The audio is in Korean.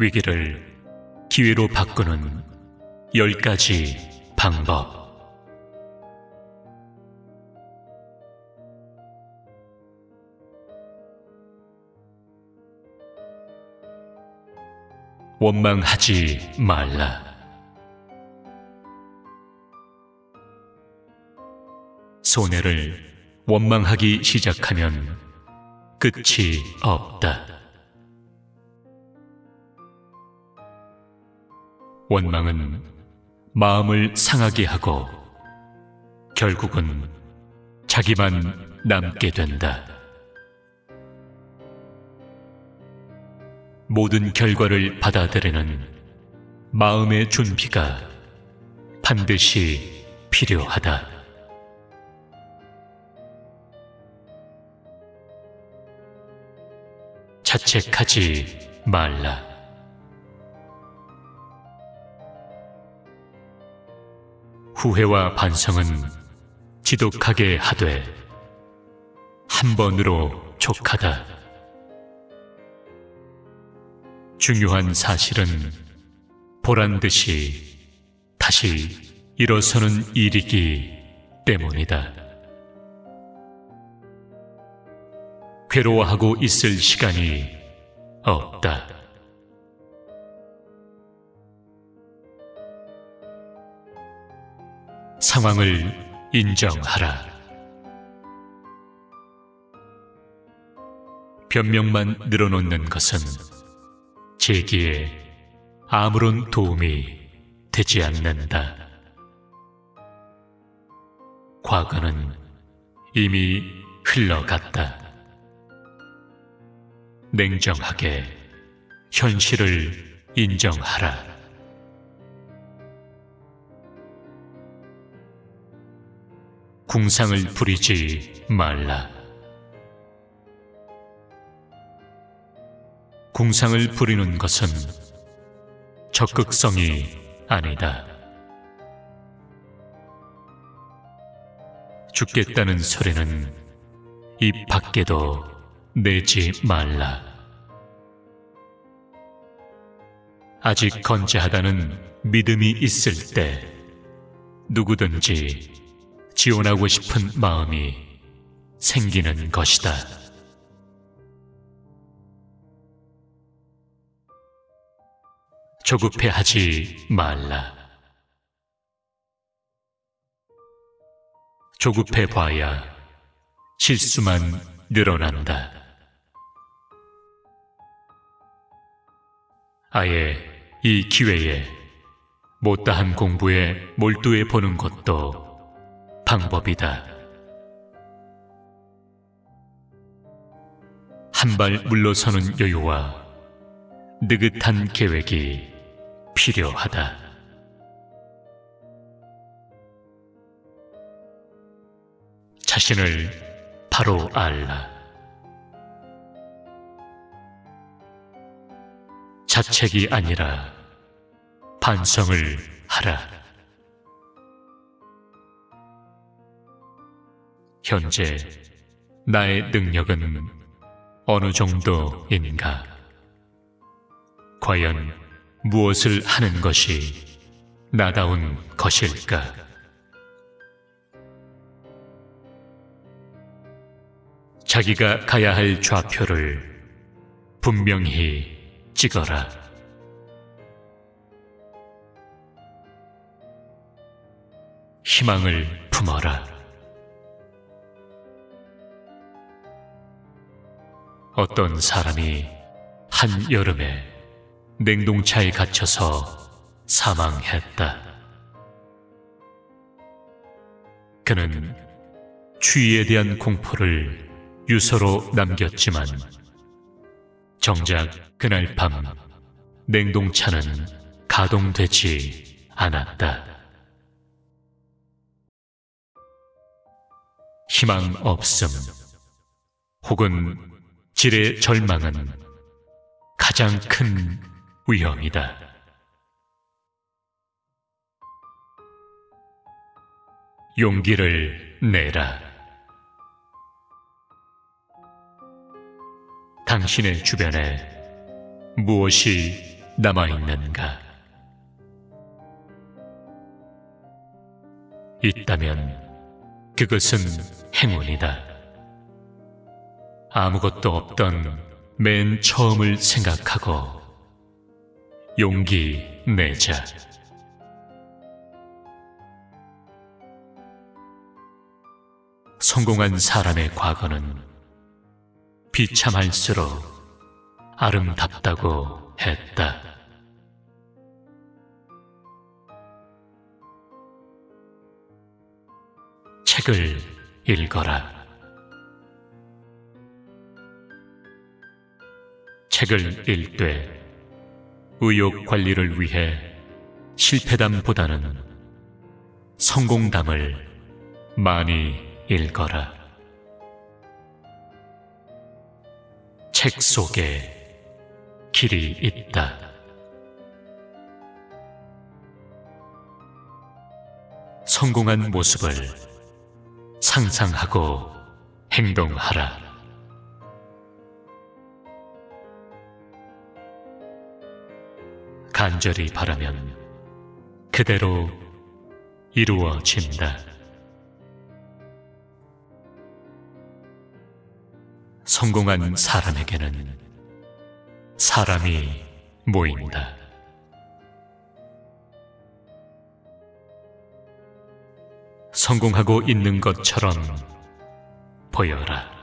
위기를 기회로 바꾸는 열 가지 방법. 원망하지 말라. 손해를 원망하기 시작하면 끝이 없다. 원망은 마음을 상하게 하고 결국은 자기만 남게 된다. 모든 결과를 받아들이는 마음의 준비가 반드시 필요하다. 자책하지 말라. 후회와 반성은 지독하게 하되 한 번으로 족하다. 중요한 사실은 보란 듯이 다시 일어서는 일이기 때문이다. 괴로워하고 있을 시간이 없다. 상황을 인정하라. 변명만 늘어놓는 것은 제기에 아무런 도움이 되지 않는다. 과거는 이미 흘러갔다. 냉정하게 현실을 인정하라. 궁상을 부리지 말라. 궁상을 부리는 것은 적극성이 아니다. 죽겠다는 소리는 입 밖에도 내지 말라. 아직 건재하다는 믿음이 있을 때 누구든지 지원하고 싶은 마음이 생기는 것이다. 조급해 하지 말라. 조급해 봐야 실수만 늘어난다. 아예 이 기회에 못다한 공부에 몰두해 보는 것도 방법이다. 한 발 물러서는 여유와 느긋한 계획이 필요하다. 자신을 바로 알라. 자책이 아니라 반성을 하라. 현재 나의 능력은 어느 정도인가? 과연 무엇을 하는 것이 나다운 것일까? 자기가 가야 할 좌표를 분명히 찍어라. 희망을 품어라. 어떤 사람이 한 여름에 냉동차에 갇혀서 사망했다. 그는 추위에 대한 공포를 유서로 남겼지만 정작 그날 밤 냉동차는 가동되지 않았다. 희망 없음 혹은 질의 절망은 가장 큰 위험이다. 용기를 내라. 당신의 주변에 무엇이 남아있는가? 있다면 그것은 행운이다. 아무것도 없던 맨 처음을 생각하고 용기 내자. 성공한 사람의 과거는 비참할수록 아름답다고 했다. 책을 읽어라. 책을 읽되 의욕 관리를 위해 실패담보다는 성공담을 많이 읽어라. 책 속에 길이 있다. 성공한 모습을 상상하고 행동하라. 간절히 바라면 그대로 이루어진다. 성공한 사람에게는 사람이 모인다. 성공하고 있는 것처럼 보여라.